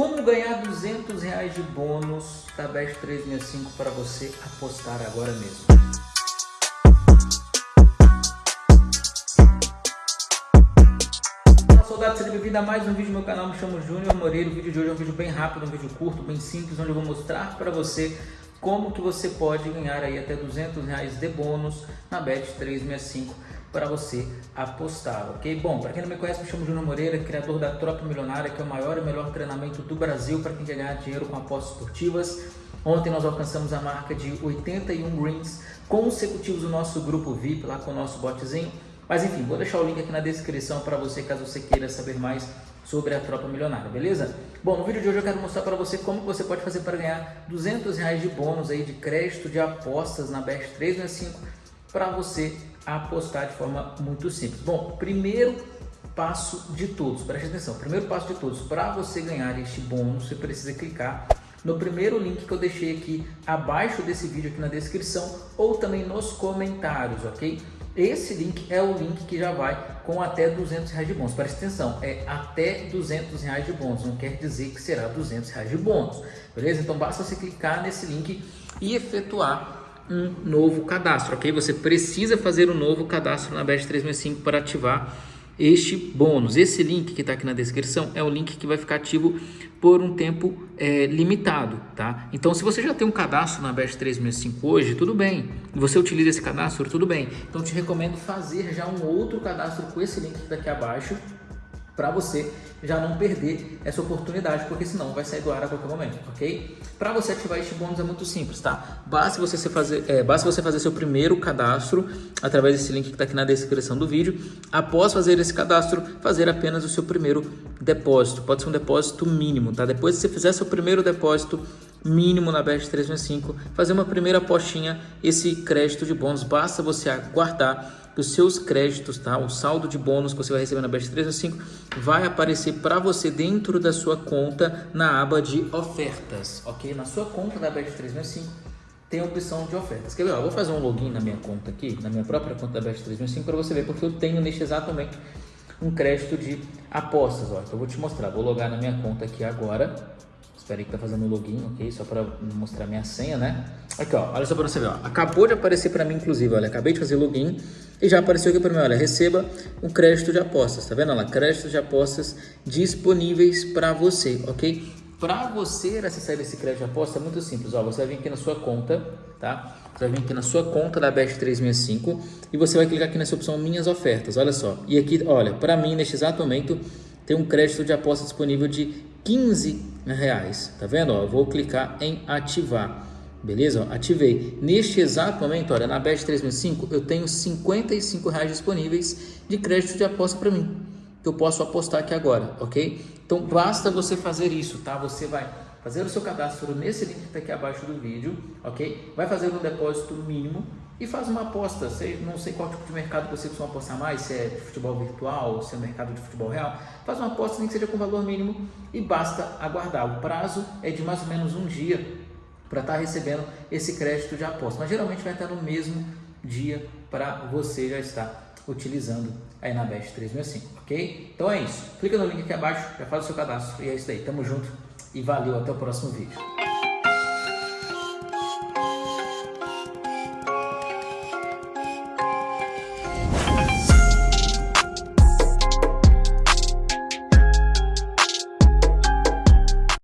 Como ganhar 200 reais de bônus da Bet 365 para você apostar agora mesmo? Olá soldado, seja bem-vindo a mais um vídeo no meu canal, me chamo Júnior Moreira, o vídeo de hoje é um vídeo bem rápido, um vídeo curto, bem simples, onde eu vou mostrar para você como que você pode ganhar aí até 200 reais de bônus na Bet 365 para você apostar, ok? Bom, para quem não me conhece, me chamo Júnior Moreira, criador da Tropa Milionária, que é o maior e melhor treinamento do Brasil para quem quer ganhar dinheiro com apostas esportivas. Ontem nós alcançamos a marca de 81 greens consecutivos no nosso grupo VIP, lá com o nosso botzinho. Mas enfim, vou deixar o link aqui na descrição para você, caso você queira saber mais sobre a Tropa Milionária, beleza? Bom, no vídeo de hoje eu quero mostrar para você como você pode fazer para ganhar 200 reais de bônus aí de crédito de apostas na Best 365 para você apostar de forma muito simples. Bom, primeiro passo de todos, preste atenção, primeiro passo de todos, para você ganhar este bônus, você precisa clicar no primeiro link que eu deixei aqui abaixo desse vídeo aqui na descrição ou também nos comentários, ok? Esse link é o link que já vai com até 200 reais de bônus. Preste atenção, é até 200 reais de bônus, não quer dizer que será 200 reais de bônus, beleza? Então basta você clicar nesse link e efetuar um novo cadastro, ok? Você precisa fazer um novo cadastro na Best 365 para ativar este bônus. Esse link que está aqui na descrição é o link que vai ficar ativo por um tempo é, limitado, tá? Então, se você já tem um cadastro na Best 365 hoje, tudo bem. Você utiliza esse cadastro, tudo bem. Então, te recomendo fazer já um outro cadastro com esse link daqui abaixo para você já não perder essa oportunidade, porque senão vai sair do ar a qualquer momento, ok? Para você ativar este bônus é muito simples, tá? Basta você fazer, é, basta você fazer seu primeiro cadastro através desse link que está aqui na descrição do vídeo. Após fazer esse cadastro, fazer apenas o seu primeiro depósito. Pode ser um depósito mínimo, tá? Depois que você fizer seu primeiro depósito mínimo na Bet 365, fazer uma primeira apostinha, esse crédito de bônus, basta você aguardar os seus créditos, tá? O saldo de bônus que você vai receber na Bet 365 vai aparecer para você dentro da sua conta na aba de ofertas, ok? Na sua conta da Bet 365 tem a opção de ofertas. Quer ver? Eu vou fazer um login na minha conta aqui, na minha própria conta da Bet 365 para você ver, porque eu tenho neste exato momento um crédito de apostas, ó. Então eu vou te mostrar. Vou logar na minha conta aqui agora. Espera aí que tá fazendo o login, ok? Só para mostrar minha senha, né? Aqui, ó. Olha só para você ver, ó. Acabou de aparecer para mim, inclusive, olha. Acabei de fazer login e já apareceu aqui para mim, olha. Receba um crédito de apostas, tá vendo? Olha créditos de apostas disponíveis para você, ok? Para você acessar esse crédito de aposta é muito simples, ó. Você vai vir aqui na sua conta, tá? Você vai vir aqui na sua conta da Best 365 e você vai clicar aqui nessa opção Minhas Ofertas, olha só. E aqui, olha, para mim, neste exato momento, tem um crédito de aposta disponível de 15 reais, tá vendo? Ó, eu vou clicar em ativar, beleza? Ativei. Neste exato momento, olha, na Bet 365 eu tenho 55 reais disponíveis de crédito de aposta para mim, que eu posso apostar aqui agora, ok? Então basta você fazer isso, tá? Você vai fazer o seu cadastro nesse link que está aqui abaixo do vídeo, ok? Vai fazer um depósito mínimo e faz uma aposta. Sei, não sei qual tipo de mercado você costuma apostar mais, se é futebol virtual, se é mercado de futebol real. Faz uma aposta nem que seja com valor mínimo e basta aguardar. O prazo é de mais ou menos um dia para estar tá recebendo esse crédito de aposta. Mas geralmente vai estar no mesmo dia para você já estar utilizando aí na Best 365, ok? Então é isso. Clica no link aqui abaixo, já faz o seu cadastro e é isso aí. Tamo junto e valeu. Até o próximo vídeo.